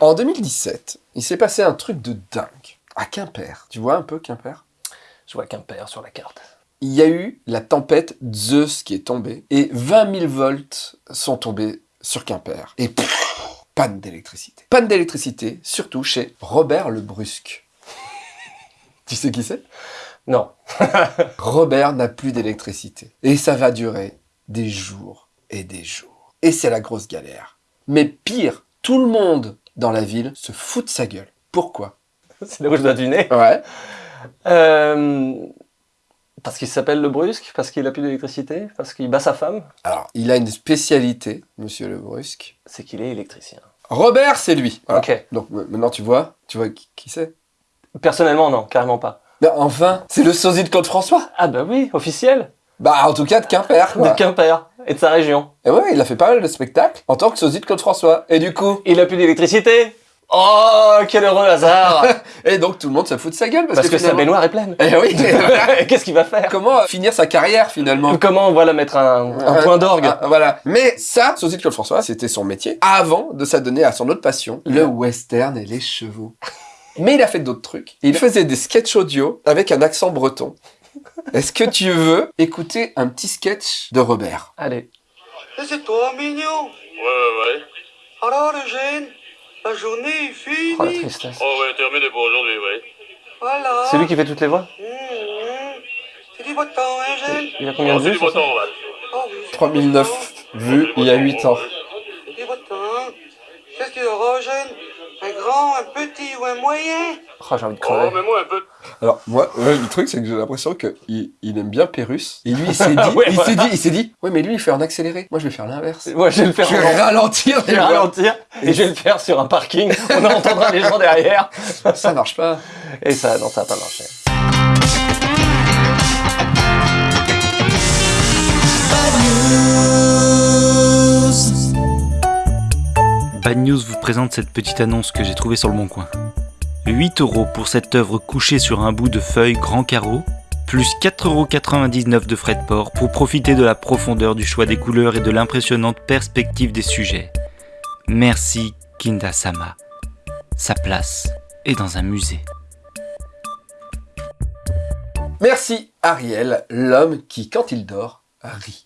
En 2017, il s'est passé un truc de dingue. À Quimper. Tu vois un peu Quimper? Je vois Quimper sur la carte. Il y a eu la tempête Zeus qui est tombée et 20 000 volts sont tombés sur Quimper. Et pff, panne d'électricité. Panne d'électricité, surtout chez Robert le Brusque. tu sais qui c'est? Non. Robert n'a plus d'électricité. Et ça va durer des jours et des jours. Et c'est la grosse galère. Mais pire, tout le monde dans la ville se fout de sa gueule. Pourquoi C'est là où je dois deviner. Ouais. Euh, parce qu'il s'appelle le Brusque Parce qu'il a plus d'électricité Parce qu'il bat sa femme Alors, il a une spécialité, monsieur le Brusque. C'est qu'il est électricien. Robert, c'est lui. Voilà. Ok. Donc maintenant, tu vois, tu vois qui, qui c'est? Personnellement, non, carrément pas. Ben, enfin, c'est le sosie de Claude François. Ah bah oui, officiel Bah, en tout cas, de Quimper, quoi. De Quimper et de sa région. Et ouais, il a fait pas mal de spectacles en tant que sosie de Claude François. Et du coup... Il a plus d'électricité Oh, quel heureux hasard Et donc, tout le monde se fout de sa gueule parce, Parce que sa finalement- baignoire est pleine. Eh oui Qu'est-ce qu'il va faire? Comment euh, finir sa carrière, finalement? Comment, voilà, mettre un, un Euh, point d'orgue? ah, Voilà. Mais ça, sosie de Claude François, c'était son métier avant de s'adonner à son autre passion, le western et les chevaux. Mais il a fait d'autres trucs. Il faisait des sketchs audio avec un accent breton. Est-ce que tu veux écouter un petit sketch de Robert? Allez. Et c'est toi, mignon Ouais, ouais, ouais. Alors, Eugène, la journée est finie. Oh la tristesse. Oh, ouais, terminé pour aujourd'hui, ouais. Voilà. C'est lui qui fait toutes les voix? Hum, hum. C'est du beau temps, hein, Eugène Il a combien Oh, de vues ça? temps. Oh, oui, du 3009 beau vues il y a 8 ans. C'est du beau temps. Qu'est-ce qu'il y aura, Eugène Un grand, un petit ou un moyen? Oh, j'ai envie de Oh, crever. mais moi un peu. Alors moi, ouais, le truc c'est que j'ai l'impression que il, il aime bien Pérus. Et lui il s'est dit, Ouais, il s'est dit, il s'est dit, ouais mais lui il fait en accéléré. Moi je vais faire l'inverse. Moi, je vais le faire Je vais ralentir. Je vais ralentir et je vais le faire sur un parking. On entendra les gens derrière. Ça marche pas. Et ça, non, ça va pas marcher. Bad News vous présente cette petite annonce que j'ai trouvée sur le Bon Coin. 8 euros pour cette œuvre couchée sur un bout de feuille grand carreau, plus 4,99 euros de frais de port pour profiter de la profondeur du choix des couleurs et de l'impressionnante perspective des sujets. Merci Kinda-sama. Sa place est dans un musée. Merci Ariel, l'homme qui quand il dort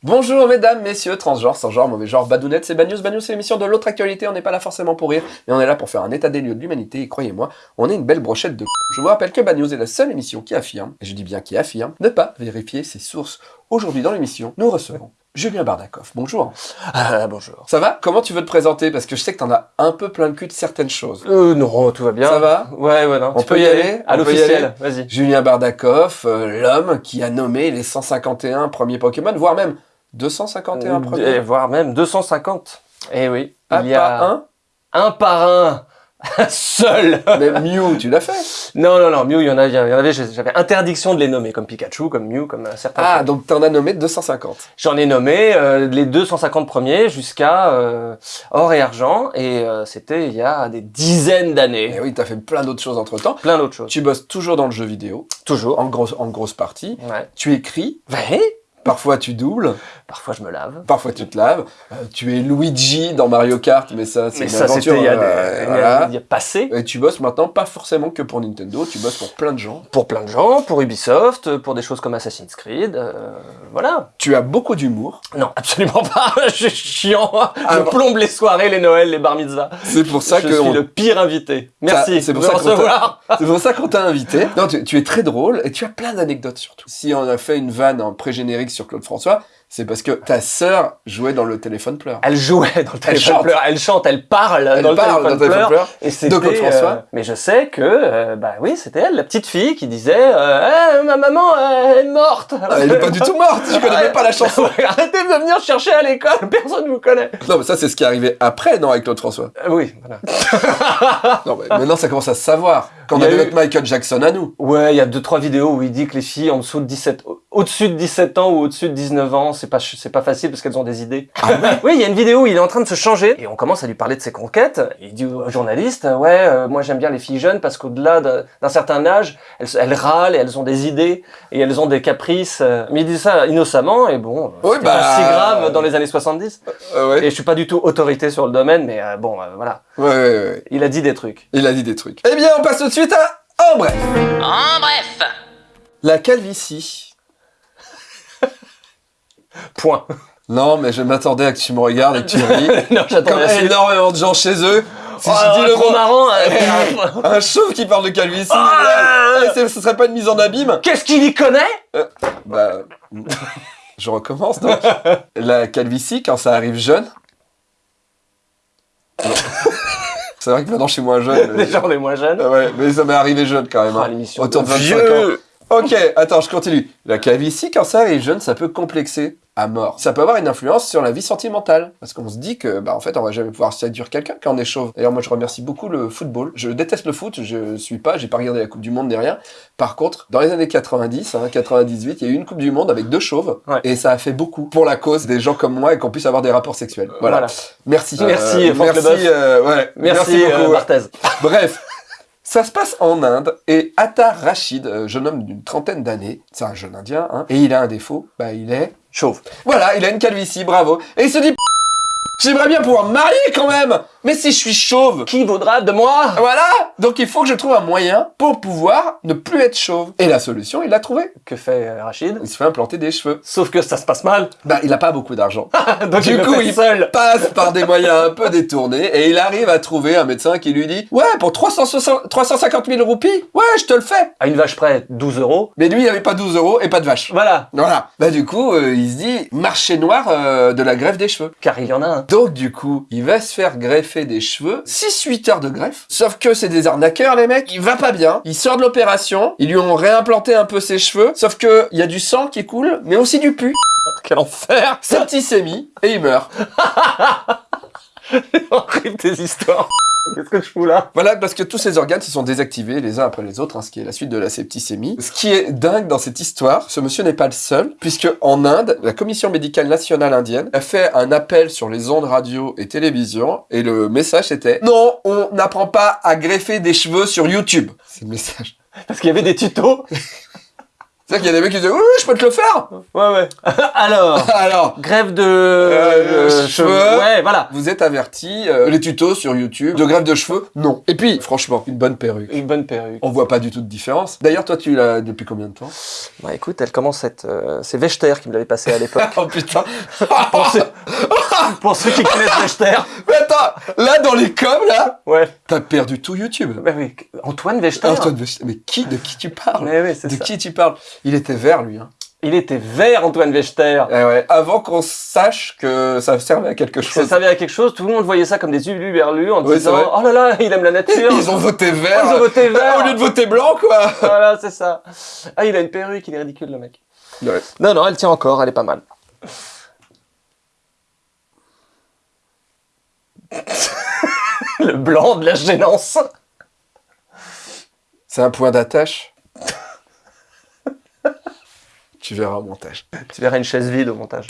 Bonjour mesdames, messieurs, transgenres, sans genre, mauvais genre, badounettes, c'est Bad News. Bad c'est l'émission de l'autre actualité. On n'est pas là forcément pour rire, mais on est là pour faire un état des lieux de l'humanité. Et croyez-moi, on est une belle brochette de. Je vous rappelle que Bad est la seule émission qui affirme, et je dis bien qui affirme, ne pas vérifier ses sources. Aujourd'hui dans l'émission, nous recevons Julien Bardakov. Bonjour. Ah, bonjour. Ça va? Comment tu veux te présenter? Parce que je sais que t'en as un peu plein le cul de certaines choses. Euh, non, tout va bien. Ça va? Ouais, ouais, non. On tu peut peux y aller? aller À l'officiel, vas-y. Julien Bardakov, euh, l'homme qui a nommé les 151 premiers Pokémon, voire même 251 Et premiers. voire même 250. Eh oui. Un il y a un? Un par un. Seul. Mais Mew, tu l'as fait Non, non, non. Mew, il y en avait, il y en avait j'avais interdiction de les nommer, comme Pikachu, comme Mew, comme certains. Ah, trucs. donc t'en as nommé 250. J'en ai nommé euh, les 250 premiers jusqu'à euh, or et argent, et euh, c'était il y a des dizaines Et d'années. oui, t'as fait plein d'autres choses entre-temps. Plein d'autres choses. Tu bosses toujours dans le jeu vidéo, Toujours. en grosse, en grosse partie. Ouais. Tu écris, Ouais. parfois tu doubles, Parfois je me lave. parfois tu te laves. Euh, tu es Luigi dans Mario Kart, mais ça c'est une ça, aventure. c'était il y a, euh, il y a- voilà. il y a passé. Et tu bosses maintenant pas forcément que pour Nintendo, tu bosses pour plein de gens. Pour plein de gens, pour Ubisoft, pour des choses comme Assassin's Creed, euh, voilà. Tu as beaucoup d'humour. Non, absolument pas. je suis chiant. Ah je bon. plombe les soirées, les Noëls, les bar mitzvahs. C'est pour ça je que suis on- le pire invité. Merci. c'est pour pour ça qu'on t'a invité. Non, tu, tu es très drôle et tu as plein d'anecdotes surtout. Si on a fait une vanne en pré-générique sur Claude François, c'est parce que ta sœur jouait dans le téléphone pleure. Elle jouait dans le téléphone chante. pleur. Elle chante, elle parle Elle dans le parle téléphone dans le téléphone pleur. pleur. Et c'était, Claude François. euh, mais je sais que, euh, bah oui, c'était elle, la petite fille qui disait, euh, Eh, ma maman euh, elle est morte. Ah, elle est pas du tout morte, je connais même pas la chanson. Arrêtez de venir chercher à l'école, personne vous connaît. Non, mais ça, c'est ce qui est arrivé après, non, avec Claude François. Euh, oui, voilà. Non, mais maintenant, ça commence à se savoir. Quand on avait eu- notre Michael Jackson à nous. Ouais, il y a deux trois vidéos où il dit que les filles en dessous de 17 au- au-dessus de 17 ans ou au-dessus de 19 ans, c'est pas, c'est pas facile parce qu'elles ont des idées. oui, il y a une vidéo où il est en train de se changer et on commence à lui parler de ses conquêtes. Il dit au journaliste, ouais, euh, moi j'aime bien les filles jeunes parce qu'au-delà d'un d'un certain âge, elles, elles râlent et elles ont des idées et elles ont des caprices. euh. Mais il dit ça innocemment et bon, Oui, c'était bah, pas si grave dans les années 70. Euh, ouais. Et je suis pas du tout autorité sur le domaine, mais euh, bon, euh, voilà. Ouais, ouais, ouais. Il a dit des trucs. Il a dit des trucs. Eh bien, on passe tout de suite à En bref. En bref. La calvitie. Point. Non, mais je m'attendais à que tu me regardes et que tu ris. non, Comme j'attendais énormément de gens chez eux. Si Oh, je dis le trop mot, marrant. euh, un chauve qui parle de calvitie, Ah eh, c'est- ce serait pas une mise en abîme? Qu'est-ce qu'il y connaît? Bah, je recommence donc. La calvitie, quand ça arrive jeune. C'est vrai que maintenant je suis moins jeune. Les gens les moins jeunes. Ah ouais, mais ça m'est arrivé jeune quand même. Ah, hein. l'émission Autour de de 25 ans. Ok, attends, je continue. La calvitie, quand ça arrive jeune, ça peut complexer à mort. Ça peut avoir une influence sur la vie sentimentale. Parce qu'on se dit que, bah, en fait, on va jamais pouvoir séduire quelqu'un quand on est chauve. D'ailleurs, moi, je remercie beaucoup le football. Je déteste le foot, je suis pas, j'ai pas regardé la Coupe du Monde ni rien. Par contre, dans les années 90, hein, 98, il y a eu une Coupe du Monde avec deux chauves. Ouais. Et ça a fait beaucoup pour la cause des gens comme moi et qu'on puisse avoir des rapports sexuels. Voilà. Voilà. Merci. Merci, Franck merci, euh, ouais. Merci, beaucoup. euh. Barthez. Bref, ça se passe en Inde et Attar Rashid, euh, jeune homme d'une trentaine d'années, c'est un jeune indien, hein, et il a un défaut, bah il est Chauve. voilà, il a une calvitie, bravo. Et il se dit J'aimerais bien pouvoir me marier quand même, mais si je suis chauve, Qui vaudra de moi? Voilà, donc il faut que je trouve un moyen pour pouvoir ne plus être chauve. Et la solution, il l'a trouvé. Que fait euh, Rachid? Il se fait implanter des cheveux. Sauf que ça se passe mal. Bah, il a pas beaucoup d'argent. Donc Du il coup, il- seul. passe par des moyens un peu détournés et il arrive à trouver un médecin qui lui dit Ouais, pour 360 350 000 roupies, ouais, je te le fais. À une vache près, 12 euros. Mais lui, il avait pas 12 euros et pas de vache. Voilà. Voilà. Bah, du coup, euh, il se dit marché noir euh, de la greffe des cheveux. Car il y en a un. Donc, du coup, il va se faire greffer des cheveux. 6-8 heures de greffe. Sauf que c'est des arnaqueurs, les mecs. Il va pas bien. Il sort de l'opération. Ils lui ont réimplanté un peu ses cheveux. Sauf que il y a du sang qui coule, mais aussi du pu. Quel enfer Septicémie. Et il meurt. Horrible tes histoires. Qu'est-ce que je fous là? Voilà, parce que tous ces organes se sont désactivés les uns après les autres, hein, ce qui est la suite de la septicémie. Ce qui est dingue dans cette histoire, ce monsieur n'est pas le seul, puisque en Inde, la Commission médicale nationale indienne a fait un appel sur les ondes radio et télévision, et le message était « Non, on n'apprend pas à greffer des cheveux sur YouTube ». C'est le message. Parce qu'il y avait des tutos. C'est-à-dire qu'il y a des mecs qui disaient « Oui, oui, je peux te le faire Ouais, ouais. Alors, !» Alors, grève de Euh, euh, cheveux. Ouais, voilà. vous êtes avertis, euh, les tutos sur YouTube, de greffe de cheveux, non. Et puis, franchement, une bonne perruque. Une bonne perruque. On voit pas du tout de différence. D'ailleurs, toi, tu l'as depuis combien de temps? Bah écoute, elle commence à être... euh, c'est Vechter qui me l'avait passé à l'époque. Oh putain pour, ceux... pour ceux qui connaissent Vechter. Mais attends, là dans les coms là, Ouais. T'as perdu tout YouTube. Bah oui, Antoine Vechter. Antoine mais qui, de qui tu parles Mais oui, De ça. qui tu parles? Il était vert lui. Hein. Il était vert, Antoine Vechter. Eh ouais, avant qu'on sache que ça servait à quelque Ça chose. servait à quelque chose, tout le monde voyait ça comme des uluberlus en Oui, disant. Oh là là, il aime la nature. Ils ont voté vert. Ils ont voté vert. Au lieu de voter blanc quoi. Voilà, c'est ça. Ah, il a une perruque, il est ridicule le mec. Ouais. Non, non, elle tient encore, elle est pas mal. le blanc de la gênance. C'est un point d'attache. tu verras au montage. Tu verras une chaise vide au montage.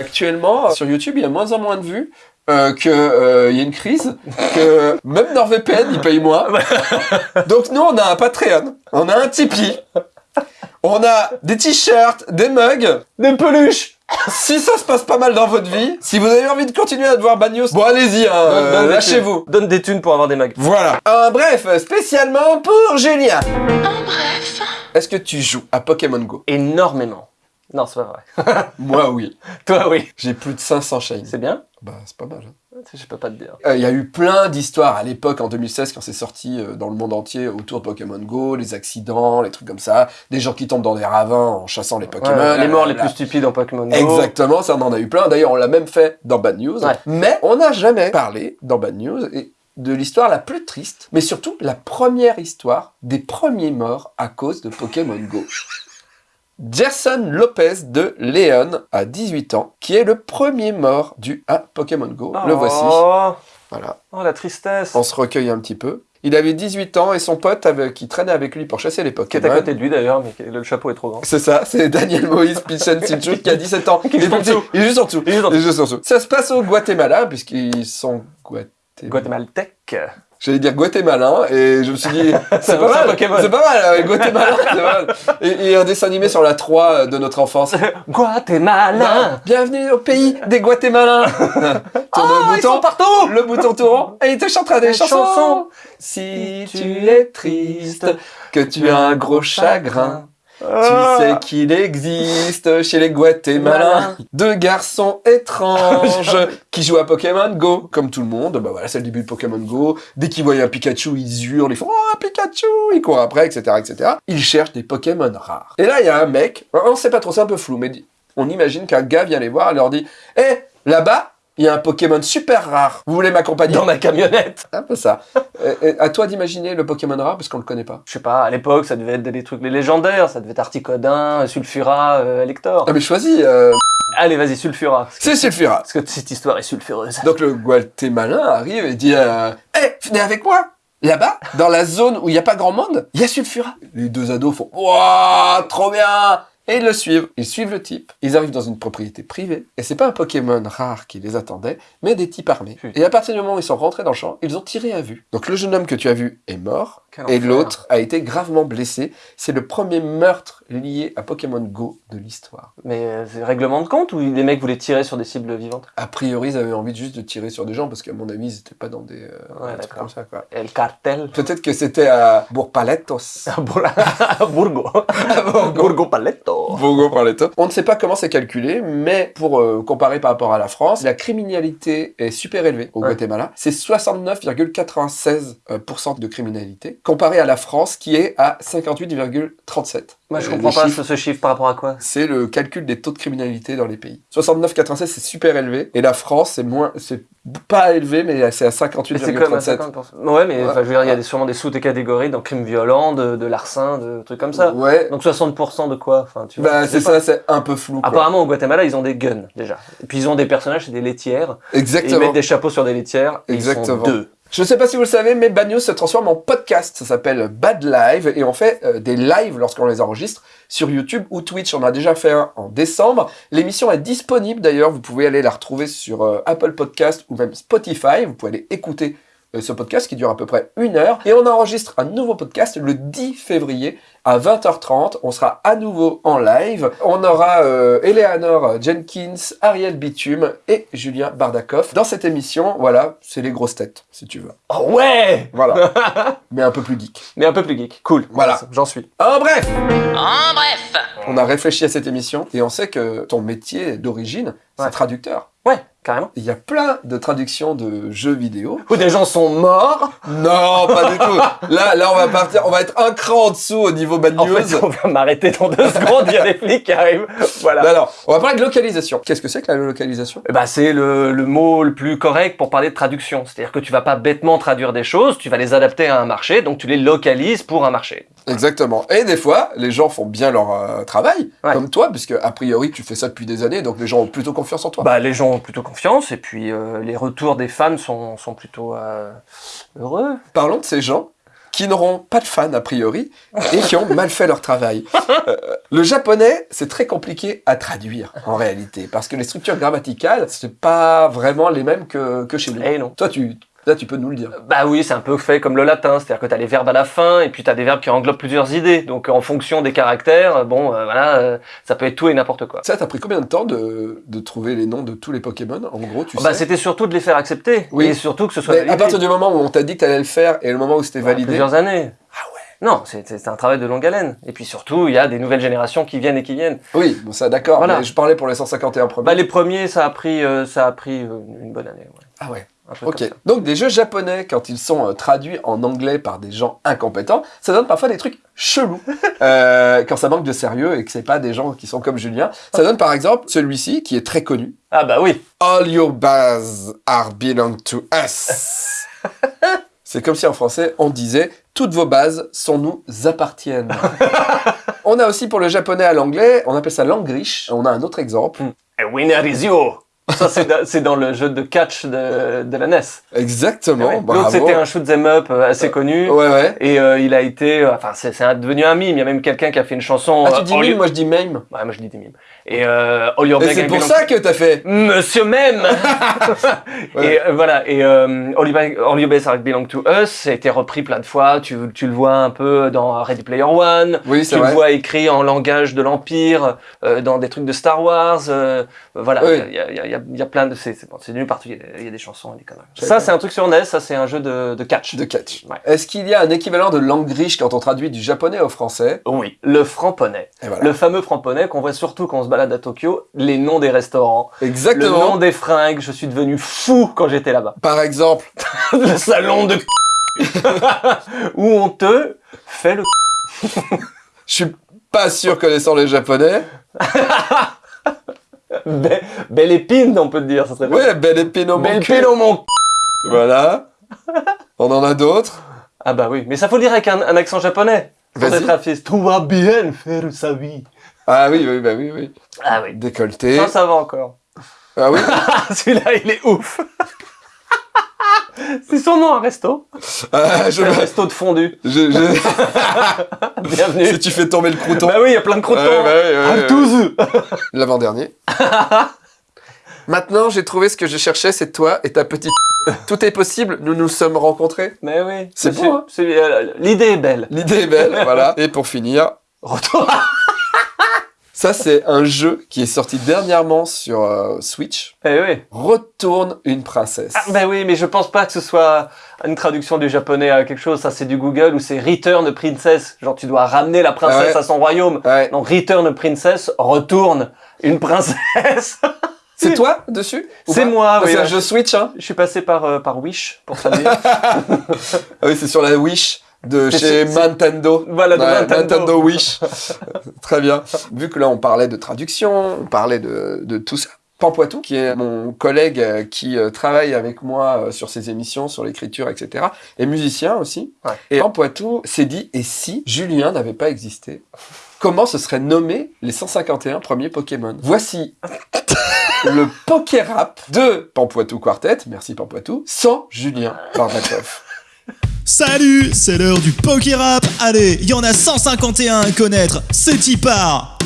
Actuellement, sur YouTube, il y a moins en moins de vues. Euh, que euh, il y a une crise, que même NordVPN il paye moins. Donc nous on a un Patreon, on a un Tipeee, on a des t-shirts, des mugs, Des peluches Si ça se passe pas mal dans votre vie, si vous avez envie de continuer à devoir Bagnos, bon allez-y, hein, Donne- euh, donne des lâchez-vous. Donne des thunes pour avoir des mugs. Voilà. Un bref, spécialement pour Julien. En bref. Est-ce que tu joues à Pokémon Go? Énormément. Non, c'est pas vrai. Moi oui. Toi, oui. J'ai plus de 500 shines. C'est bien? Bah c'est pas mal. hein. Je peux pas te dire. Euh, Il y a eu plein d'histoires à l'époque, en 2016, quand c'est sorti euh, dans le monde entier autour de Pokémon Go, les accidents, les trucs comme ça, des gens qui tombent dans des ravins en chassant les Pokémon. Ouais, les morts les plus stupides en Pokémon Go. Exactement, ça on en a eu plein. D'ailleurs, on l'a même fait dans Bad News. Ouais. Mais on n'a jamais parlé dans Bad News et de l'histoire la plus triste, mais surtout la première histoire des premiers morts à cause de Pokémon Go. Gerson Lopez de Léon, à 18 ans, qui est le premier mort dû à Pokémon Go. Le voici. Oh. Voilà, Oh, la tristesse. on se recueille un petit peu. Il avait 18 ans et son pote qui traînait avec lui pour chasser les Qui est à Pokémon. côté de lui d'ailleurs, mais le chapeau est trop grand. C'est ça, c'est Daniel Moïse Pichon qui a 17 ans. Qui est en Il dessous. il est juste en dessous. Il est juste en Il dessous. Ça se passe au Guatemala, puisqu'ils sont Guaté- Guatémaltèque. J'allais dire guatémalin, et je me suis dit, c'est pas mal, Pokémon. c'est pas mal, euh, Guatémalin, c'est pas mal. Et, et un dessin animé sur la 3 euh, de notre enfance. Guatemala. Bienvenue au pays des Guatémalins. Tourne Oh, le sont bouton, partout. le bouton tourne, et il te chantera des Des chansons. chansons. Si tu es triste, que tu as un gros chagrin, tu Ah. sais qu'il existe chez les Guatémalins deux garçons étranges qui jouent à Pokémon Go. Comme tout le monde, bah voilà, c'est le début de Pokémon Go. Dès qu'ils voient un Pikachu, ils hurlent, ils font « Oh, un Pikachu !» Ils courent après, etc., etc. Ils cherchent des Pokémon rares. Et là, il y a un mec, on sait pas trop, c'est un peu flou, mais on imagine qu'un gars vient les voir et leur dit « Eh, là-bas, il y a un Pokémon super rare. Vous voulez m'accompagner Dans ma camionnette. Un peu ça. Euh, euh, à toi d'imaginer le Pokémon rare, parce qu'on le connaît pas. Je sais pas, à l'époque, ça devait être des trucs les légendaires. Ça devait être Articodin, Sulfura, euh, Elector. Ah mais choisis, euh, Allez, vas-y, Sulfura. c'est Sulfura. Parce que cette histoire est sulfureuse. Donc le Guatémalin arrive et dit euh, Eh, venez avec moi Là-bas, dans la zone où il n'y a pas grand monde, il y a Sulfura. Les deux ados font Waouh, trop bien Et ils le suivent. Ils suivent le type. Ils arrivent dans une propriété privée. Et c'est pas un Pokémon rare qui les attendait, mais des types armés. Putain. Et à partir du moment où ils sont rentrés dans le champ, ils ont tiré à vue. Donc le jeune homme que tu as vu est mort. Quel Et l'autre a été gravement blessé. C'est le premier meurtre lié à Pokémon Go de l'histoire. Mais euh, c'est règlement de compte ou les mecs voulaient tirer sur des cibles vivantes? A priori, ils avaient envie juste de tirer sur des gens parce qu'à mon avis, ils n'étaient pas dans des, euh, Ouais, des trucs d'accord. comme ça. Quoi. El cartel. Peut-être que c'était à Bourg-Paletos. Burgo. Burgo Paletto. Bourg-Paletos. On ne sait pas comment c'est calculé, mais pour euh, comparer par rapport à la France, la criminalité est super élevée au Ouais. Guatemala. C'est 69,96% de criminalité, comparé à la France qui est à 58,37%. Moi, je Euh, comprends pas chiffres- ce, ce chiffre par rapport à quoi? C'est le calcul des taux de criminalité dans les pays. 69,96 c'est super élevé, et la France c'est moins, c'est pas élevé, mais c'est à Mais c'est comme à 58,37. 50%. Ouais, mais Ouais. enfin, je veux dire, il y a des, sûrement des sous-catégories dans crime violent, de, de larcin, de trucs comme ça. Ouais, Donc 60% de quoi? Enfin, tu vois, bah c'est ça, c'est un peu flou. Quoi. Apparemment, au Guatemala, ils ont des guns, déjà. Et puis, ils ont des personnages, c'est des laitières. Et ils Exactement. mettent des chapeaux sur des laitières. Et Exactement. Ils sont deux. Je ne sais pas si vous le savez, mais Bad News se transforme en podcast. Ça s'appelle Bad Live et on fait euh, des lives lorsqu'on les enregistre sur YouTube ou Twitch. On a déjà fait un en décembre. L'émission est disponible d'ailleurs. Vous pouvez aller la retrouver sur euh, Apple Podcast ou même Spotify. Vous pouvez aller écouter ce podcast qui dure à peu près une heure. Et on enregistre un nouveau podcast le 10 février à 20h30. On sera à nouveau en live. On aura euh, Eleanor Jenkins, Ariel Bitume et Julien Bardakov. Dans cette émission, voilà, c'est les grosses têtes, si tu veux. Oh ouais Voilà. Mais un peu plus geek. Mais un peu plus geek. Cool. Voilà. J'en suis. En bref, En bref, on a réfléchi à cette émission et on sait que ton métier d'origine, c'est Ouais. traducteur. Carrément. Il y a plein de traductions de jeux vidéo. Où des gens sont morts. Non, pas du tout. Là, là, on va partir, on va être un cran en dessous au niveau bad En news. fait, on va m'arrêter dans deux secondes, il y a des flics qui arrivent. Voilà. Mais alors, on va parler de localisation. Qu'est-ce que c'est que la localisation? Eh ben, c'est le, le mot le plus correct pour parler de traduction. C'est-à-dire que tu vas pas bêtement traduire des choses, tu vas les adapter à un marché, donc tu les localises pour un marché. Exactement. Et des fois, les gens font bien leur euh, travail, Ouais. comme toi, puisque a priori, tu fais ça depuis des années, donc les gens ont plutôt confiance en toi. Bah, les gens ont plutôt confiance, et puis euh, les retours des fans sont, sont plutôt euh, heureux. Parlons de ces gens qui n'auront pas de fans a priori et qui ont mal fait leur travail. Euh, le japonais, c'est très compliqué à traduire en réalité parce que les structures grammaticales, c'est pas vraiment les mêmes que, que chez nous. Eh non. Toi, tu, là, tu peux nous le dire. Bah oui, c'est un peu fait comme le latin, c'est-à-dire que tu as les verbes à la fin, et puis tu as des verbes qui englobent plusieurs idées. Donc en fonction des caractères, bon, euh, voilà, euh, ça peut être tout et n'importe quoi. Ça, t'as pris combien de temps de, de trouver les noms de tous les Pokémon? En gros, tu Bah, sais? c'était surtout de les faire accepter, Oui. et surtout que ce soit Mais validé. à partir du moment où on t'a dit que t'allais le faire et le moment où c'était Ouais, validé, Plusieurs années. Ah ouais Non, c'est un travail de longue haleine. Et puis surtout, il y a des nouvelles générations qui viennent et qui viennent. oui, bon, ça d'accord. Voilà. Mais je parlais pour les 151 premiers. Bah, les premiers, ça a pris, euh, ça a pris une bonne année. Ouais. Ah ouais. Ok. Donc des jeux japonais, quand ils sont euh, traduits en anglais par des gens incompétents, ça donne parfois des trucs chelous. Euh, quand ça manque de sérieux et que c'est pas des gens qui sont comme Julien. Ça donne par exemple celui-ci qui est très connu. Ah bah oui. All your bases are belong to us. C'est comme si en français on disait toutes vos bases sont nous appartiennent. on a aussi pour le japonais à l'anglais, on appelle ça l'angrish. On a un autre exemple. A winner is you. Ça, c'est da- c'est dans le jeu de catch de, de la NES. Exactement. Ouais. bravo. L'autre, c'était un shoot 'em up euh, assez connu. Ouais, ouais. Et euh, il a été, euh, enfin, c'est c'est devenu un mime. Il y a même quelqu'un qui a fait une chanson. Ah, euh, tu dis mime, moi je dis meme. Ouais, moi je dis des mimes. Et euh, All Your Et Bag c'est pour ça que t'as fait. Monsieur même Ouais. Et euh, voilà, et euh, All You Beg- All Best Belong to Us, ça a été repris plein de fois, tu, tu le vois un peu dans Ready Player One, Oui, tu c'est le vrai. vois écrit en langage de l'Empire, euh, dans des trucs de Star Wars, euh, voilà, il Oui. y, a, y, a, y, a, y a plein de... C'est nul partout, il y, a, il y a des chansons et des conneries. Ça, c'est un truc sur NES, ça c'est un jeu de, de catch. De catch. Ouais. Est-ce qu'il y a un équivalent de langue griche quand on traduit du japonais au français? Oui, le franc-poney. Et voilà. Le fameux franc-poney qu'on voit surtout quand on se balade à Tokyo, les noms des restaurants, le Exactement. nom des fringues, je suis devenu fou quand j'étais là-bas. Par exemple, le salon de où on te fait le je suis pas sûr connaissant les japonais. Be- belle épine, on peut te dire, ça serait Ouais, belle épine au belle mon cul. épine au mon Voilà. On en a d'autres? Ah bah oui, mais ça faut le dire avec un, un accent japonais. Pour être tout va bien faire sa vie. Ah oui, oui, bah oui, oui. Ah oui. Décolleté. Ça, ça va encore. Ah oui? Celui-là, il est ouf. C'est son nom, un resto. Je, C'est un resto de fondu. je, je- Bienvenue. si tu fais tomber le crouton. Bah oui, il y a plein de croutons. Bah oui, douze. L'avant-dernier. Maintenant, j'ai trouvé ce que je cherchais, c'est toi et ta petite. Tout est possible, nous nous sommes rencontrés. Mais oui. C'est beau, hein. euh, L'idée est belle. L'idée est belle, voilà. Et pour finir, Retour. Ça c'est un jeu qui est sorti dernièrement sur euh, Switch. Eh oui. Retourne une princesse. Ah, ben oui, mais je pense pas que ce soit une traduction du japonais à quelque chose. Ça, c'est du Google ou c'est Return Princess. Genre, tu dois ramener la princesse ouais. à son royaume. Ouais. Donc, Return Princess, retourne une princesse. C'est toi dessus C'est moi, oui. C'est un ouais. jeu Switch, hein Je suis passé par, euh, par Wish pour traduire. Ah oui, c'est sur la Wish de chez Nintendo. voilà, de Ouais, Nintendo. Wish. Très bien. Vu que là, on parlait de traduction, on parlait de, de tout ça. Pampoitou, qui est mon collègue euh, qui euh, travaille avec moi euh, sur ces émissions, sur l'écriture, etc., est musicien aussi. Ouais. Et Pampoitou s'est dit, et si Julien n'avait pas existé Comment se seraient nommés les 151 premiers Pokémon? Voici le Pokérap de Pampoitou Quartet, merci Pampoitou, sans Julien Bardakov. Salut, c'est l'heure du poker rap. Allez, il y en a 151 à connaître. C'est y part.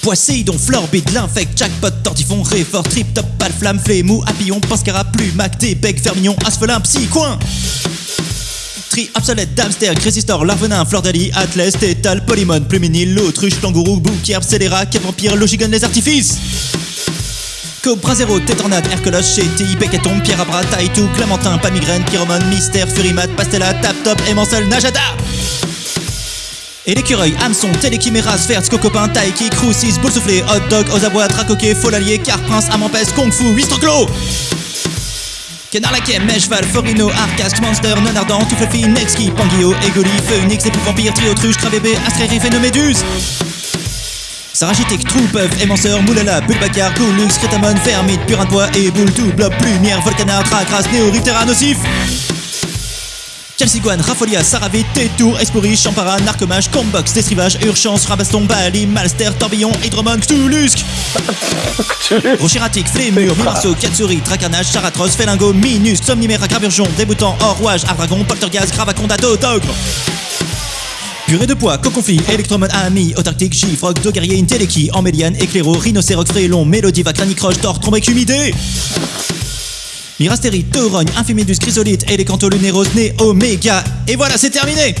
Poisseidon, Florbid, l'infect, jackpot, tortifon, réfort, trip, top, pal, flamme, flémou, papillon, pascara, plumac, débec, fermignon, asphelin, psy, coin. Tri, obsolète, Damster, Grésistor, Larvenin, Fleur d'Ali, Atlas, Tétal, Polymon, Pluminil, L'autruche, Kangourou, Bouquerbe, Scélérat, Cap Vampire, Logigon, les artifices. Cobra Zero, Tétornade, Hercules, Chéti, Bécaton, Pierre Abra, Taïtou, Clamentin, Pas Migraine, Pyromone, Mystère, Furimat, Pastella, Tap Top, Émancel, Najada et l'écureuil, hameçon, téléchiméra, sphère, scocopin, taiki, crousis, boule soufflé, hot dog, aux abois, tracoquet, folalier, car prince, amampes, kung fu, huistroclo Canard laquais, mèche, cheval, forino, arcasque, monster, non ardent, tout fluffy, nexki, panguio, égoli, phoenix, époux vampire, trio, truche, travébé, astrérif, méduse Sarachitique, trou, peuf, émanceur, moulala, bulbacar, goulux, crétamone, fermite, purin de bois et boule, tout, blob, plumière, volcanard, tracras, néoriptera, nocif. Chalciguane, Rafolia, Saravit, Tétour, Espori, Champara, Narcomage, Combox, Destrivage, Urgence, Rabaston, Bali, Malster, Tourbillon, Hydromon, Cthulhusk Rocheratique, Flémur, Mimarceau, Katsuri, Tracarnage, Charatros, Félingo, Minus, Somniméra, Graburgeon, Débutant, Or-Rouage, Ardragon, Poltergaz, Gravaconda, Togre Purée de poids, coconfit, électromone, ami, autarctique, gifroc, dos guerrier, inteleki, embéliane, éclairo, rhinocéroc, frélon, mélodiva, cranicroche, tort, trombe, humidé. Mirastérie, taurogne, infimidus, chrysolite, élécanto-lunéros, né, oméga. Et voilà, c'est terminé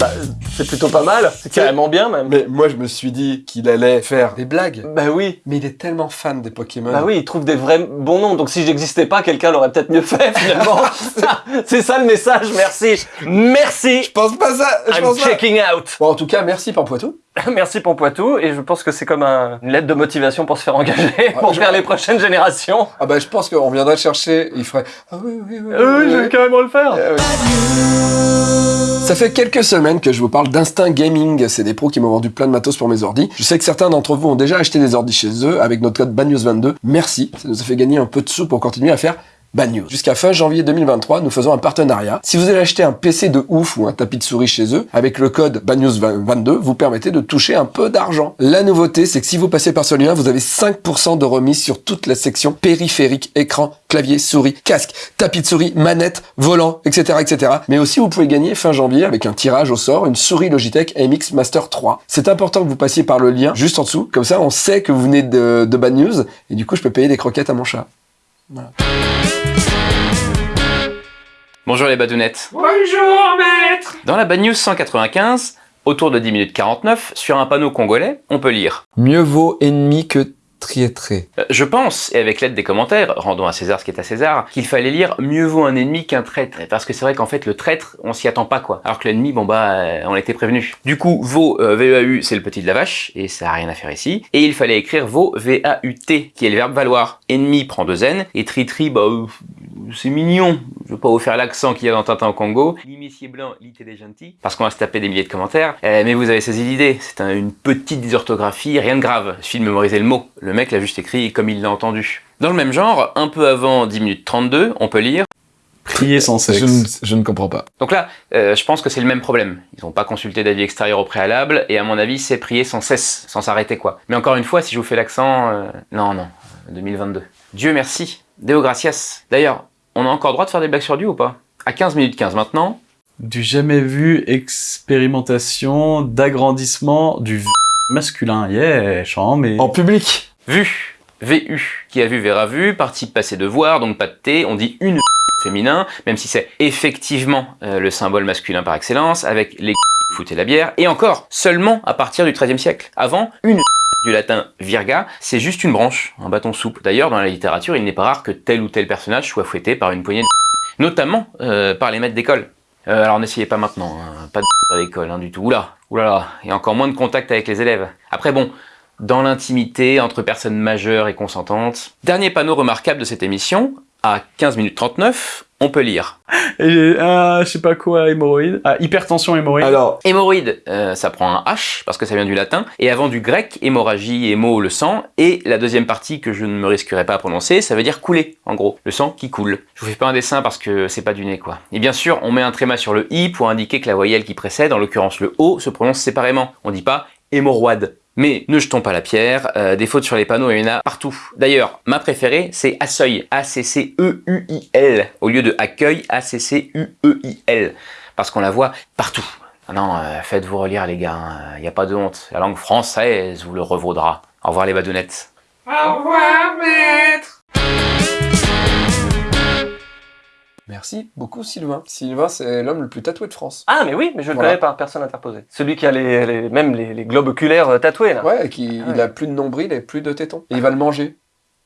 Bah, c'est plutôt pas mal. C'est carrément bien, même. Mais moi, je me suis dit qu'il allait faire des blagues. Bah oui. Mais il est tellement fan des Pokémon. Bah oui, il trouve des vrais bons noms. Donc si j'existais pas, quelqu'un l'aurait peut-être mieux fait finalement. c'est ça le message. Merci. Merci. Je pense pas ça. Je I'm pense pas. checking out. Bon, en tout cas, merci Pampoitou. Merci Pampoitou. Et je pense que c'est comme un- une lettre de motivation pour se faire engager, pour je- faire les prochaines générations. Ah bah, je pense qu'on viendrait le chercher. Il ferait. Ah oui, oui, oui. Euh, oui, je oui. vais carrément le faire. Euh, oui. Ça fait quelques semaines que je vous parle d'Instinct Gaming. C'est des pros qui m'ont vendu plein de matos pour mes ordis. Je sais que certains d'entre vous ont déjà acheté des ordis chez eux avec notre code BANEWS22. Merci. Ça nous a fait gagner un peu de sous pour continuer à faire Bad news. Jusqu'à fin janvier 2023, nous faisons un partenariat. Si vous allez acheter un PC de ouf ou un tapis de souris chez eux, avec le code BadNews22, vous permettez de toucher un peu d'argent. La nouveauté, c'est que si vous passez par ce lien, vous avez 5% de remise sur toute la section périphérique, écran, clavier, souris, casque, tapis de souris, manette, volant, etc., etc. Mais aussi, vous pouvez gagner fin janvier avec un tirage au sort, une souris Logitech MX Master 3. C'est important que vous passiez par le lien juste en dessous. Comme ça, on sait que vous venez de, de Bad News et du coup, je peux payer des croquettes à mon chat. Voilà. Bonjour les badounettes. Bonjour, maître Dans la Bad News 195, autour de 10 minutes 49, sur un panneau congolais, on peut lire Mieux vaut ennemi que Euh, Je pense, et avec l'aide des commentaires, rendons à César ce qui est à César, qu'il fallait lire mieux vaut un ennemi qu'un traître. Parce que c'est vrai qu'en fait, le traître, on s'y attend pas, quoi. Alors que l'ennemi, bon bah, euh, on était prévenu. Du coup, vaut, euh, V-E-A-U, c'est le petit de la vache, et ça a rien à faire ici. Et il fallait écrire vaut, V-A-U-T, qui est le verbe valoir. Ennemi prend deux N, et tri-tri, bah, c'est mignon. Je veux pas vous faire l'accent qu'il y a dans Tintin Congo. L'imicier blanc, l'ité des. Parce qu'on va se taper des milliers de commentaires. Mais vous avez saisi l'idée. C'est un- une petite dysorthographie, rien de grave. Il suffit de mémoriser le mot. Mec l'a juste écrit comme il l'a entendu. Dans le même genre, un peu avant 10 minutes 32, on peut lire. Prier sans sexe. Je ne, je ne comprends pas. Donc là, euh, je pense que c'est le même problème. Ils n'ont pas consulté d'avis extérieur au préalable, et à mon avis, c'est prier sans cesse, sans s'arrêter quoi. Mais encore une fois, si je vous fais l'accent, euh, non, non, 2022. Dieu merci, Deo gracias. D'ailleurs, on a encore droit de faire des blagues sur Dieu ou pas? À 15 minutes 15 maintenant, Du jamais vu, expérimentation d'agrandissement du v- masculin. Yeah, chant, mais... En public vu, VU, qui a vu verra vu, participe passé de voir, donc pas de T, on dit une féminin, même si c'est effectivement euh, le symbole masculin par excellence, avec les foot et la bière, et encore, seulement à partir du XIIIe siècle. Avant, une du latin virga, c'est juste une branche, un bâton souple. D'ailleurs, dans la littérature, il n'est pas rare que tel ou tel personnage soit fouetté par une poignée de notamment euh, par les maîtres d'école. Euh, alors n'essayez pas maintenant, hein, pas de à l'école hein, du tout. Oula, oulala, et encore moins de contact avec les élèves. Après bon, dans l'intimité, entre personnes majeures et consentantes. Dernier panneau remarquable de cette émission, à 15 minutes 39, on peut lire. Et, ah, je sais pas quoi, hémorroïde. Ah, hypertension hémorroïde. Alors, Hémorroïde, euh, ça prend un H, parce que ça vient du latin, et avant du grec, hémorragie, hémo, le sang, et la deuxième partie que je ne me risquerai pas à prononcer, ça veut dire couler, en gros, le sang qui coule. Je vous fais pas un dessin parce que c'est pas du nez, quoi. Et bien sûr, on met un tréma sur le I pour indiquer que la voyelle qui précède, en l'occurrence le O, se prononce séparément. On dit pas hémorroide. Mais ne jetons pas la pierre, euh, des fautes sur les panneaux, il y en a partout. D'ailleurs, ma préférée, c'est Accueil, A-C-C-E-U-I-L, au lieu de accueil, A-C-C-U-E-I-L, parce qu'on la voit partout. Ah non, euh, faites-vous relire les gars, il n'y a pas de honte. La langue française vous le revaudra. Au revoir les badounettes. Merci beaucoup Sylvain. Sylvain, c'est l'homme le plus tatoué de France. Ah, mais oui, mais je le Voilà. connais pas, personne interposé. Celui qui a les, les- même les, les globes oculaires euh, tatoués, là. Ouais, et qui, Ah ouais. il a plus de nombril et plus de tétons. Et il va le manger.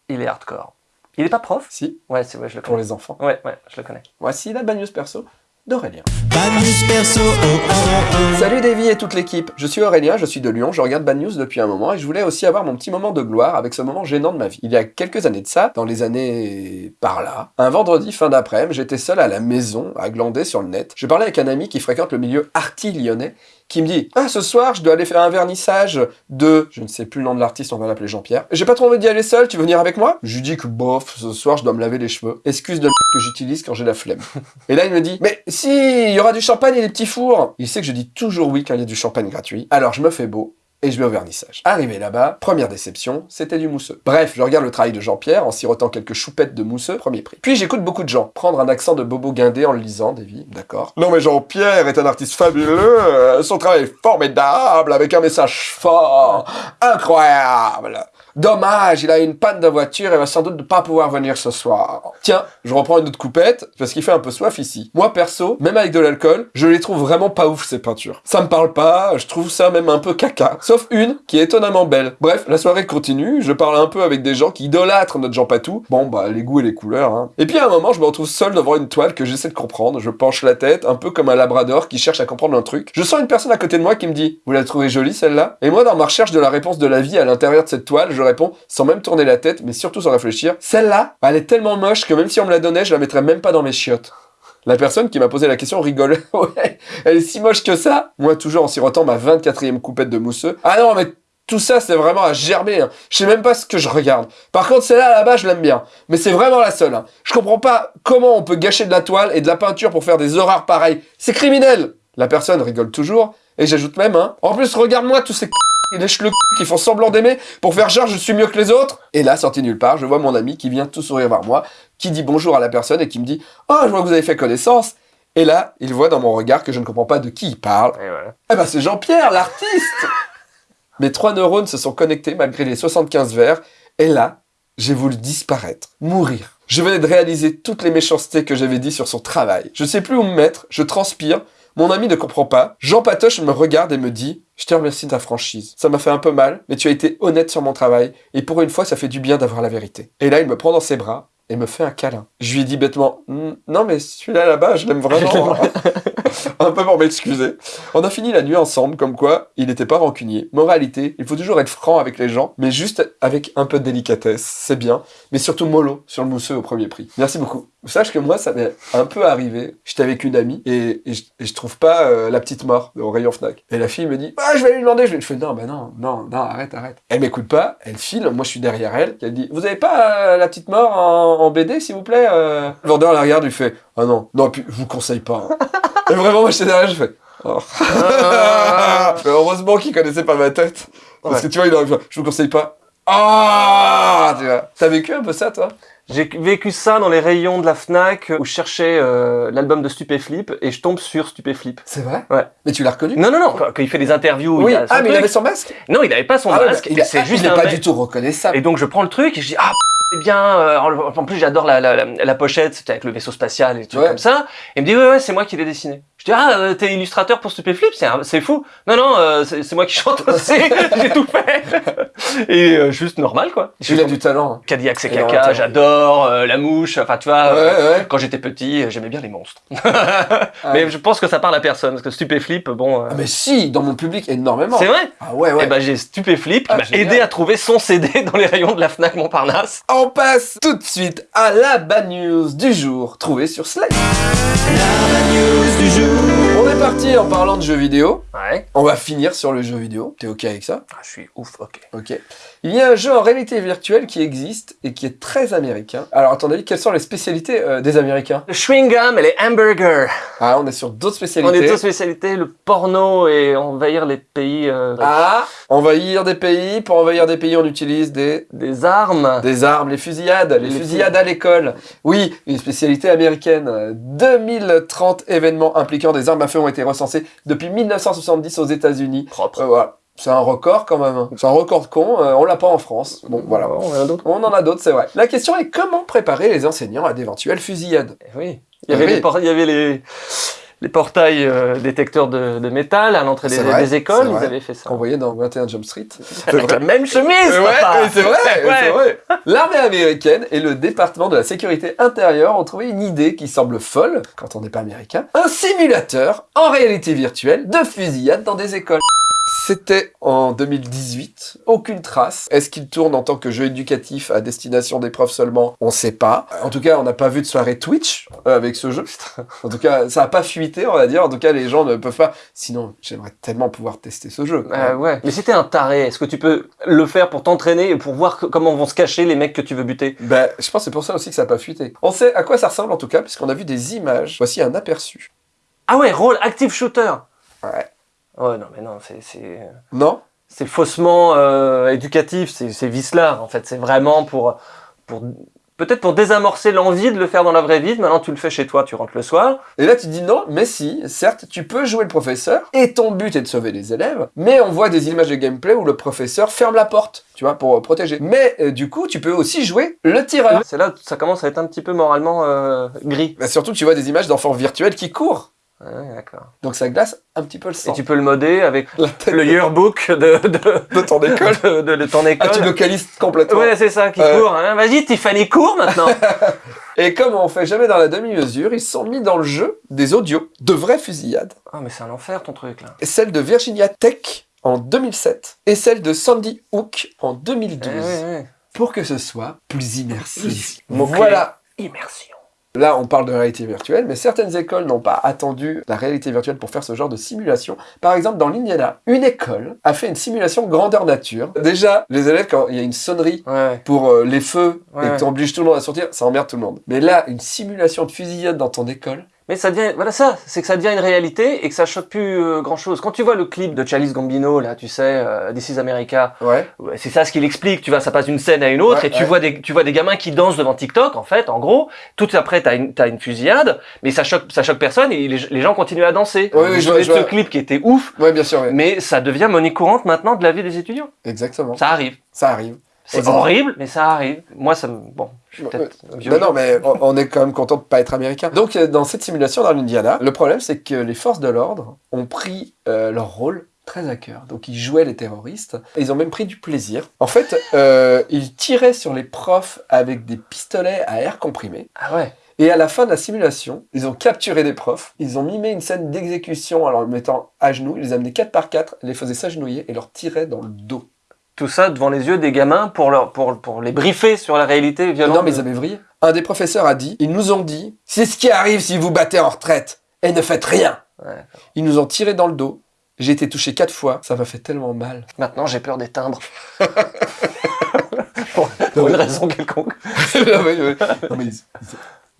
Il est hardcore. Il est pas prof? Si, Ouais, c'est ouais, je le pour connais. les enfants. Ouais, ouais, je le connais. Voici la Bad News perso d'Aurélien. Bad news perso, oh oh oh. Salut Davy et toute l'équipe, je suis Aurélien, je suis de Lyon, je regarde Bad News depuis un moment et je voulais aussi avoir mon petit moment de gloire avec ce moment gênant de ma vie. Il y a quelques années de ça, dans les années par là, un vendredi fin d'après-midi, j'étais seul à la maison à glander sur le net. Je parlais avec un ami qui fréquente le milieu arty lyonnais qui me dit Ah, ce soir, je dois aller faire un vernissage de. Je ne sais plus le nom de l'artiste, on va l'appeler Jean-Pierre. J'ai pas trop envie d'y aller seul, tu veux venir avec moi? Je lui dis que bof, ce soir, je dois me laver les cheveux. Excuse de que j'utilise quand j'ai la flemme. Et là, il me dit Mais si, il y aura du champagne et des petits fours Il sait que je dis toujours oui quand il y a du champagne gratuit. Alors, je me fais beau. Et je vais au vernissage. Arrivé là-bas, première déception, c'était du mousseux. Bref, je regarde le travail de Jean-Pierre en sirotant quelques choupettes de mousseux, premier prix. Puis j'écoute beaucoup de gens prendre un accent de bobo guindé en le lisant, Davy, d'accord. Non mais Jean-Pierre est un artiste fabuleux, son travail est formidable, avec un message fort, incroyable. Dommage, il a une panne de voiture et va sans doute ne pas pouvoir venir ce soir. Tiens, je reprends une autre coupette, parce qu'il fait un peu soif ici. Moi, perso, même avec de l'alcool, je les trouve vraiment pas ouf, ces peintures. Ça me parle pas, je trouve ça même un peu caca. Sauf une, qui est étonnamment belle. Bref, la soirée continue, je parle un peu avec des gens qui idolâtrent notre Jean Patou. Bon, bah, les goûts et les couleurs, hein. Et puis à un moment, je me retrouve seul devant une toile que j'essaie de comprendre. Je penche la tête, un peu comme un labrador qui cherche à comprendre un truc. Je sens une personne à côté de moi qui me dit, vous la trouvez jolie, celle-là? Et moi, dans ma recherche de la réponse de la vie à l'intérieur de cette toile, je réponds, sans même tourner la tête, mais surtout sans réfléchir, celle-là, elle est tellement moche que même si on me la donnait, je la mettrais même pas dans mes chiottes. La personne qui m'a posé la question rigole. ouais, elle est si moche que ça. Moi, toujours en sirotant ma 24e coupette de mousseux. Ah non, mais Tout ça, c'est vraiment à gerber. hein. Je sais même pas ce que je regarde. Par contre, celle-là, là-bas, je l'aime bien. Mais c'est vraiment la seule. hein. Je comprends pas comment on peut gâcher de la toile et de la peinture pour faire des horreurs pareilles. C'est criminel La personne rigole toujours. Et j'ajoute même, hein. En plus, regarde-moi tous ces lèchent le qui font semblant d'aimer pour faire genre je suis mieux que les autres. Et là, sorti nulle part, je vois mon ami qui vient tout sourire vers moi, qui dit bonjour à la personne et qui me dit « Oh, je vois que vous avez fait connaissance !» Et là, il voit dans mon regard que je ne comprends pas de qui il parle. Et voilà. Eh ben, c'est Jean-Pierre, l'artiste Mes trois neurones se sont connectés malgré les 75 verres, et là, j'ai voulu disparaître, mourir. Je venais de réaliser toutes les méchancetés que j'avais dit sur son travail. Je sais plus où me mettre, je transpire, mon ami ne comprend pas. Jean Patoche me regarde et me dit « Je te remercie de ta franchise. Ça m'a fait un peu mal, mais tu as été honnête sur mon travail, et pour une fois, ça fait du bien d'avoir la vérité. » Et là, il me prend dans ses bras, et me fait un câlin. Je lui dis bêtement Non mais celui-là là-bas, je l'aime vraiment. un peu pour m'excuser. On a fini la nuit ensemble, comme quoi il n'était pas rancunier. Moralité, il faut toujours être franc avec les gens, mais juste avec un peu de délicatesse, c'est bien. Mais surtout mollo sur le mousseux au premier prix. Merci beaucoup. Sache que moi, ça m'est un peu arrivé. J'étais avec une amie et, et je, et je trouve pas euh, la petite mort au rayon Fnac. Et la fille me dit Ah, je vais lui demander. Je, lui- fais Non, bah non, non, non, arrête, arrête. Elle m'écoute pas, elle file. Moi, je suis derrière elle. Elle dit Vous avez pas euh, la petite mort en, en BD, s'il vous plaît euh? Le vendeur la regarde, lui fait Ah non, non, puis je vous conseille pas. hein. et vraiment, moi, j'étais derrière, je fais Oh. Mais heureusement qu'il connaissait pas ma tête. Parce Ouais. que tu vois, il aurait fait Je vous conseille pas. Ah Tu vois. T'as vécu un peu ça, toi? J'ai vécu ça dans les rayons de la Fnac où je cherchais euh, l'album de Stupéflip et je tombe sur Stupéflip. C'est vrai? Ouais. Mais tu l'as reconnu? Non, non, non, quand, quand il fait des interviews, Oui, il a son ah, mais il avait son masque? Non, il avait pas son Ah ouais, masque, est- c'est ah, juste il est un pas mec- du tout reconnaissable. Et donc je prends le truc et je dis ah c'est bien. euh, en en plus j'adore la, la, la, la pochette, c'était avec le vaisseau spatial et tout Ouais. comme ça. Et il me dit ouais ouais c'est moi qui l'ai dessiné. Je dis ah euh, t'es illustrateur pour Stupéflip, c'est c'est fou. Non non euh, c'est moi qui chante aussi, j'ai tout fait. Et euh, juste normal quoi. Je Il suis a du talent. hein. Cadillac c'est caca, j'adore euh, la mouche. Enfin tu vois. Ouais, euh, ouais. Quand j'étais petit, j'aimais bien les monstres. Mais je pense que ça parle à personne parce que Stupéflip, bon. euh, Ah, mais si, dans mon public, énormément. c'est vrai. Ah ouais, ouais. Et ben j'ai Stupéflip qui Ah, m'a aidé à trouver son CD dans les rayons de la Fnac Montparnasse. On passe tout de suite à la bad news du jour, trouvée sur Slate. On est parti en parlant de jeux vidéo. Ouais. On va finir sur le jeu vidéo. T'es ok avec ça? Ah, je suis ouf, ok. Ok. Il y a un jeu en réalité virtuelle qui existe et qui est très américain. Alors, avis, quelles sont les spécialités euh, des Américains? Le chewing gum et les hamburgers. Ah, on est sur d'autres On spécialités. est deux spécialités, le porno et envahir les pays. euh, Ah, envahir des pays. Pour envahir des pays, on utilise des Des armes. Des armes, les fusillades, les, Les fusillades à l'école. Oui, une spécialité américaine. Euh, 2030 événements impliquant des armes à feu ont été recensés depuis 1970 aux États-Unis. Propre. Euh, voilà. C'est un record quand même. hein. C'est un record con. euh, on l'a pas en France. Bon, voilà. On en a d'autres. On en a d'autres, c'est vrai. La question est comment préparer les enseignants à d'éventuelles fusillades? Eh Oui. Il y avait, Oui. les, por- il y avait les, les portails euh, détecteurs de, de métal à l'entrée des, écoles. Ils avaient fait ça. qu'on voyait dans 21 Jump Street Avec la même chemise, Ouais, papa. mais c'est vrai, Ouais. c'est vrai. L'armée américaine et le département de la sécurité intérieure ont trouvé une idée qui semble folle, quand on n'est pas américain, un simulateur en réalité virtuelle de fusillade dans des écoles. C'était en 2018, aucune trace. Est-ce qu'il tourne en tant que jeu éducatif à destination des profs seulement? On sait pas. En tout cas, on n'a pas vu de soirée Twitch euh, avec ce jeu. En tout cas, ça a pas fuité, on va dire. En tout cas, les gens ne peuvent pas. Sinon, j'aimerais tellement pouvoir tester ce jeu. Euh, ouais. Mais t'es un taré, est-ce que tu peux le faire pour t'entraîner et pour voir que- comment vont se cacher les mecs que tu veux buter? Ben, je pense que c'est pour ça aussi que ça n'a pas fuité. On sait à quoi ça ressemble en tout cas, puisqu'on a vu des images. Voici un aperçu. Ah ouais, rôle active shooter. Ouais. Ouais, non, mais non, c'est Non? c'est faussement euh, éducatif, c'est vicelard en fait. C'est vraiment pour pour peut-être pour désamorcer l'envie de le faire dans la vraie vie. Maintenant, tu le fais chez toi, tu rentres le soir. Et là, tu dis non, mais si, certes, tu peux jouer le professeur, et ton but est de sauver les élèves, mais on voit des images de gameplay où le professeur ferme la porte, tu vois, pour euh, protéger. Mais euh, du coup, tu peux aussi jouer le tireur. C'est là, ça commence à être un petit peu moralement euh, gris. Bah, surtout, tu vois des images d'enfants virtuels qui courent. Ouais, d'accord. Donc ça glace un petit peu le Et sang. tu peux le modder avec le yearbook de, de, de ton école. de, de- de ton Ah, tu localises complètement. Ouais, c'est ça qui Euh. court. hein. Vas-y, Tiffany, cours maintenant. Et comme on fait jamais dans la demi-mesure, ils sont mis dans le jeu des audios de vraies fusillades. Ah, mais c'est un enfer ton truc là. Et celle de Virginia Tech en 2007 et celle de Sandy Hook en 2012 Eh ouais, ouais. pour que ce soit plus immersif. Voilà. Immersion. Là, on parle de réalité virtuelle, mais certaines écoles n'ont pas attendu la réalité virtuelle pour faire ce genre de simulation. Par exemple, dans l'Indiana, une école a fait une simulation grandeur nature. Déjà, les élèves, quand il y a une sonnerie Ouais. pour euh, les feux et que tu obliges tout le monde à sortir, ça emmerde tout le monde. Mais là, une simulation de fusillade dans ton école, Mais ça devient, voilà ça, c'est que ça devient une réalité et que ça choque plus grand chose. Quand tu vois le clip de Chalice Gambino, là, tu sais, euh, This is America, ouais, ouais, c'est ça ce qu'il explique, tu vois, ça passe d'une scène à une autre Ouais, et tu ouais. vois des, tu vois des gamins qui dansent devant TikTok, en fait, en gros. Tout après, t'as une, t'as une fusillade, mais ça choque, ça choque personne et les, les gens continuent à danser. Oui, oui, je vois- ce vois. clip qui était ouf, ouais, bien sûr, ouais. mais ça devient monnaie courante maintenant de la vie des étudiants. exactement. Ça arrive. Ça arrive. C'est horrible, mais ça arrive. Moi, ça me, bon, je suis peut-être. Non, non, mais on, on est quand même content de pas être américain. Donc, euh, dans cette simulation dans l'Indiana, le problème, c'est que les forces de l'ordre ont pris euh, leur rôle très à cœur. Donc, ils jouaient les terroristes. Et ils ont même pris du plaisir. En fait, euh, ils tiraient sur les profs avec des pistolets à air comprimé. Ah ouais. Et à la fin de la simulation, ils ont capturé des profs. Ils ont mimé une scène d'exécution en leur mettant à genoux. Ils les amenaient 4 par 4, les faisaient s'agenouiller et leur tiraient dans le dos. Tout ça devant les yeux des gamins pour leur, pour, pour les briefer sur la réalité violente. Non, mais ils avaient vrillé. Un des professeurs a dit, ils nous ont dit, c'est ce qui arrive si vous battez en retraite et ne faites rien. Ouais. Ils nous ont tiré dans le dos. J'ai été touché quatre fois. Ça m'a fait tellement mal. Maintenant, j'ai peur des timbres. pour, pour une raison quelconque. Non, mais, ouais. Non, mais ils- ils-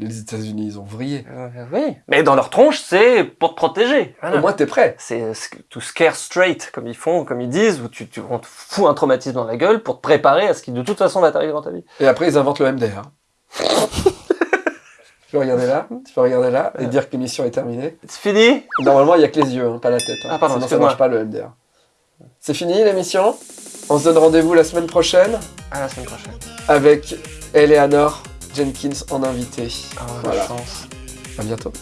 les États-Unis, ils ont vrillé. Euh, oui. Mais dans leur tronche, c'est pour te protéger. Voilà. Au moins, t'es prêt. C'est to scare straight, comme ils font, comme ils disent, où tu, tu, on te fout un traumatisme dans la gueule pour te préparer à ce qui de toute façon va t'arriver dans ta vie. Et après, ils inventent le MDR. tu peux regarder là, tu peux regarder là et dire que l'émission est terminée. C'est fini? Normalement, il y a que les yeux, hein, pas la tête. hein. Ah, pardon, Sinon, ça marche pas le MDR. C'est fini l'émission? On se donne rendez-vous la semaine prochaine À la semaine prochaine. avec Eleanor Jenkins en invité. Ah, Voilà. la chance. À bientôt.